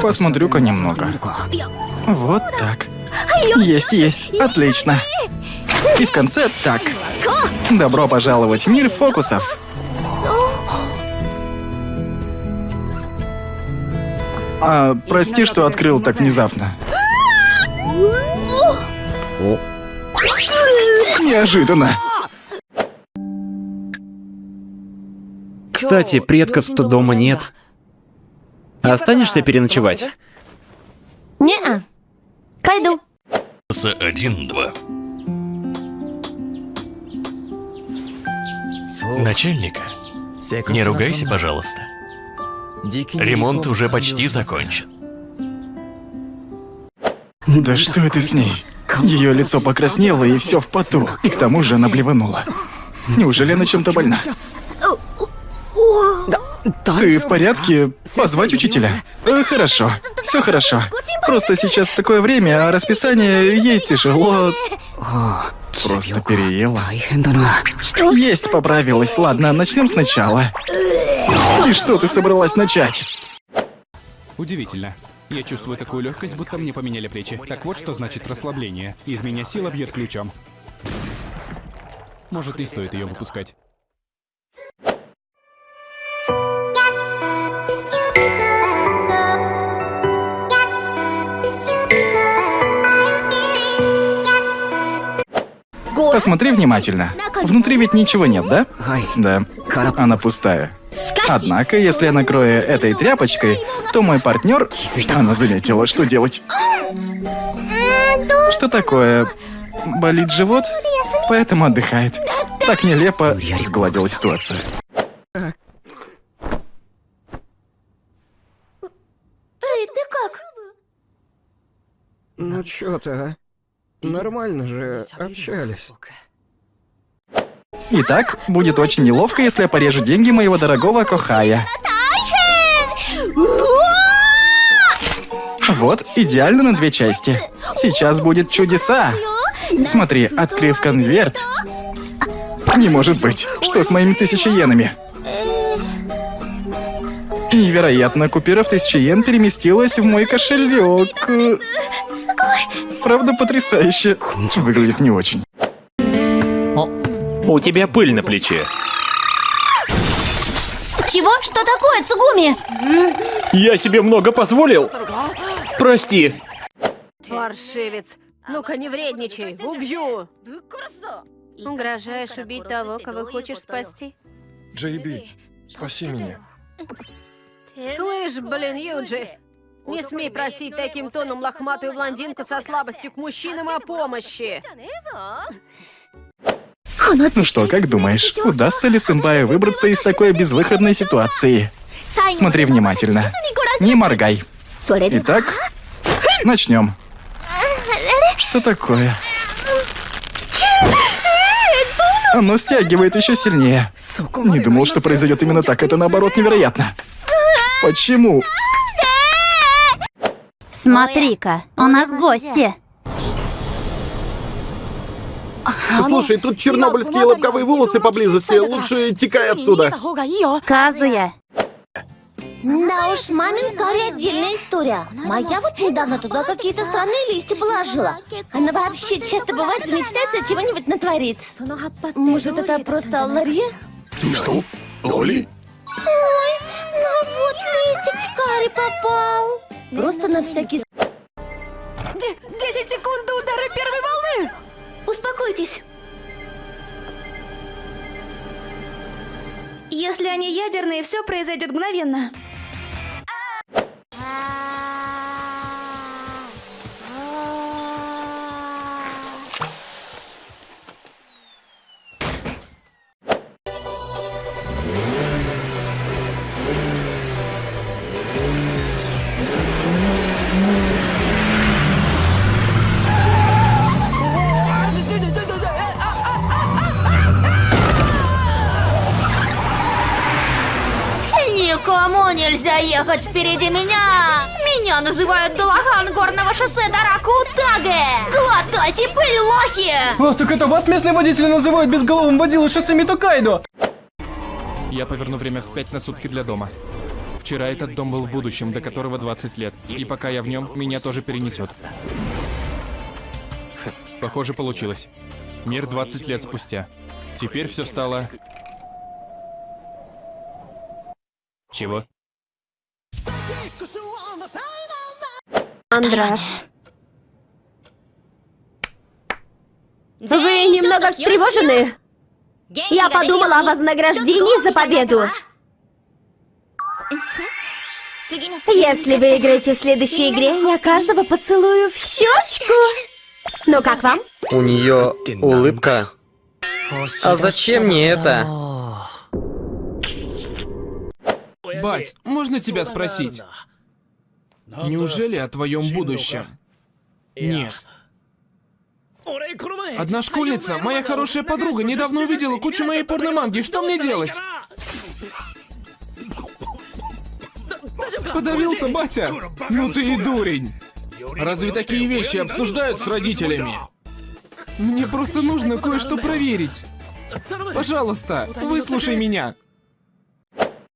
Посмотрю-ка немного. Вот так. Есть, есть. Отлично. И в конце так. Добро пожаловать в мир фокусов. А, прости, что открыл так внезапно. Неожиданно. Кстати, предков-то дома нет. Останешься переночевать? Не-а. Пойду. С 1-2. Начальника, не ругайся, пожалуйста. Ремонт уже почти закончен. Да что это с ней? Ее лицо покраснело и все в поту. И к тому же она блеванула. Неужели она чем-то больна? Ты в порядке? Позвать учителя? Э, хорошо, все хорошо. Просто сейчас в такое время, а расписание ей тяжело. Просто переела. Есть поправилась. Ладно, начнем сначала. И что ты собралась начать? Удивительно. Я чувствую такую легкость, будто мне поменяли плечи. Так вот, что значит расслабление. Из меня сила бьет ключом. Может, не стоит ее выпускать. Посмотри внимательно. Внутри ведь ничего нет, да? Да. Она пустая. Однако, если я накрою этой тряпочкой, то мой партнер... Она заметила, что делать. Что такое? Болит живот? Поэтому отдыхает. Так нелепо сгладила ситуацию. Эй, ты как? Ну чё ты, а? Нормально же общались. Итак, будет очень неловко, если я порежу деньги моего дорогого Кохая. Вот, идеально на две части. Сейчас будет чудеса. Смотри, открыв конверт. Не может быть. Что с моими тысячи йенами? Невероятно, купюра в тысячу йен переместилась в мой кошелек. Правда, потрясающе. Выглядит не очень. У тебя пыль на плече. Чего? Что такое, Цугуми? Я себе много позволил. Прости. Паршивец. Ну-ка, не вредничай, убью. Угрожаешь убить того, кого хочешь спасти? Джейби, спаси меня. Слышь, блин, Юджи, не смей просить таким тоном лохматую блондинку со слабостью к мужчинам о помощи. Ну что, как думаешь, удастся ли сэмпаю выбраться из такой безвыходной ситуации? Смотри внимательно. Не моргай. Итак, начнем. Что такое? Оно стягивает еще сильнее. Не думал, что произойдет именно так. Это наоборот невероятно. Почему? Смотри-ка, у нас гости. Слушай, тут чернобыльские лобковые волосы поблизости. Лучше текай отсюда. Казуя. Да уж, мамин карри отдельная история. Моя вот недавно туда какие-то странные листья положила. Она вообще часто бывает замечтается чего-нибудь натворит. Может, это просто Алларье? Что? Оли? Ой, ну вот листик в карри попал. Просто на всякий... Десять секунд до удара первой волны! Успокойтесь. Если они ядерные, все произойдет мгновенно. Никому нельзя ехать впереди меня! Меня называют Дулаган горного шоссе Дараку Таге! Глотайте пыль, лохи! О, так это вас местные водители называют безголовым водилой шоссе Митокайдо! Я поверну время вспять на сутки для дома. Вчера этот дом был в будущем, до которого 20 лет. И пока я в нем, меня тоже перенесет. Похоже, получилось. Мир 20 лет спустя. Теперь все стало... Чего? Андраш. Вы немного встревожены? Я подумала о вознаграждении за победу. Если выиграете в следующей игре, я каждого поцелую в щечку. Ну как вам? У нее улыбка. А зачем мне это? Бать, можно тебя спросить? Неужели о твоем будущем? Нет. Одна школьница, моя хорошая подруга, недавно увидела кучу моей порноманги. Что мне делать? Подавился, батя? Ну ты и дурень. Разве такие вещи обсуждают с родителями? Мне просто нужно кое-что проверить. Пожалуйста, выслушай меня.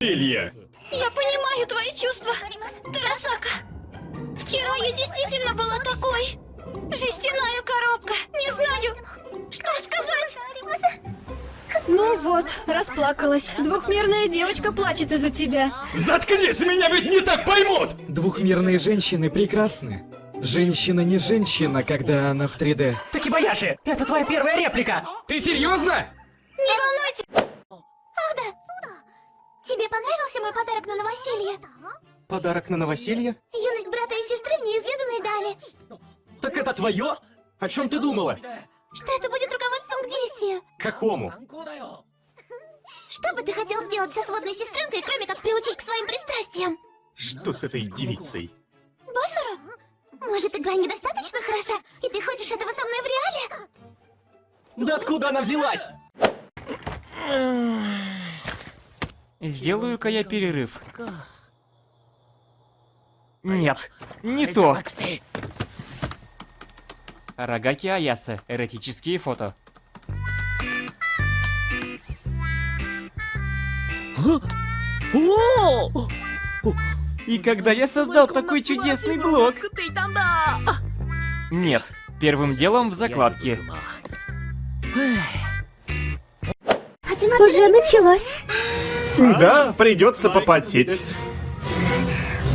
Илья. Я понимаю твои чувства, Тарасака. Вчера я действительно была такой. Жестяная коробка. Не знаю, что сказать. Ну вот, расплакалась. Двухмерная девочка плачет из-за тебя. Заткнись, меня ведь не так поймут! Двухмерные женщины прекрасны. Женщина не женщина, когда она в 3D. Такибаяши, это твоя первая реплика. Ты серьезно? Не волнуйтесь. Ах да. Тебе понравился мой подарок на новоселье? Подарок на новоселье? Юность брата и сестры в неизведанной дали. Так это твое? О чем ты думала? Что это будет руководством к действию? Какому? Что бы ты хотел сделать со сводной сестренкой, кроме как приучить к своим пристрастиям? Что с этой девицей? Боссору? Может, игра недостаточно хороша, и ты хочешь этого со мной в реале? Да откуда она взялась? Сделаю-ка я перерыв. Нет, не то. Рагаки Аяса. Эротические фото. И когда я создал такой чудесный блог... Нет, первым делом в закладке. Уже началось. Да, придется попотеть.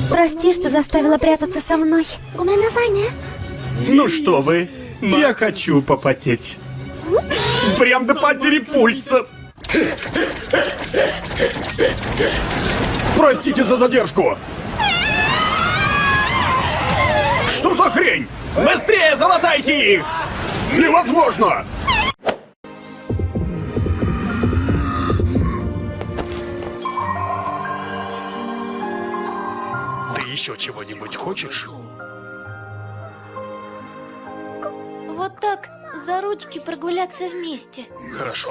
Прости, что заставила прятаться со мной. Ну что вы, я хочу попотеть. Прям до потери пульса. Простите за задержку. Что за хрень? Быстрее залатайте их! Невозможно! Ты еще чего-нибудь хочешь? Так, за ручки прогуляться вместе. Хорошо.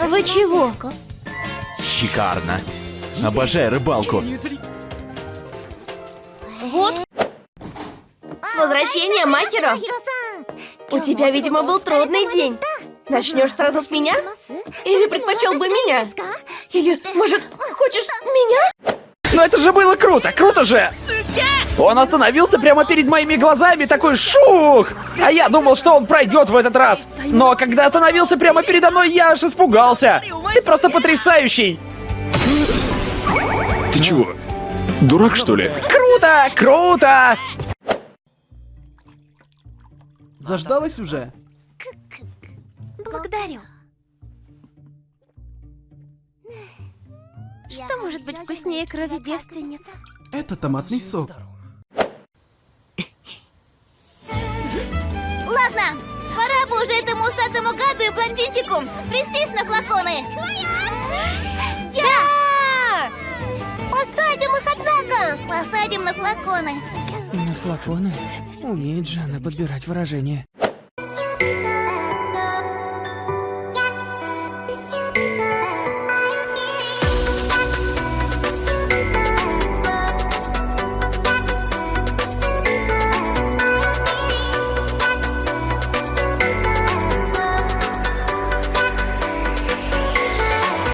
Вы чего? Шикарно. Обожаю рыбалку. Вот. С возвращением, Махиро! У тебя, видимо, был трудный день. Начнешь сразу с меня? Или предпочел бы меня? Или, может, хочешь меня? Но это же было круто, круто же! Он остановился прямо перед моими глазами, такой шух! А я думал, что он пройдет в этот раз. Но когда остановился прямо передо мной, я аж испугался. Ты просто потрясающий! Ты чего? Дурак, что ли? Круто! Круто! Заждалась уже? Благодарю. Что может быть вкуснее крови девственниц? Это томатный сок. Ладно, пора бы уже этому усатому гаду и блондинчику присесть на флаконы. Да! Посадим их, однако! Посадим на флаконы. На флаконы? Умеет же она подбирать выражения.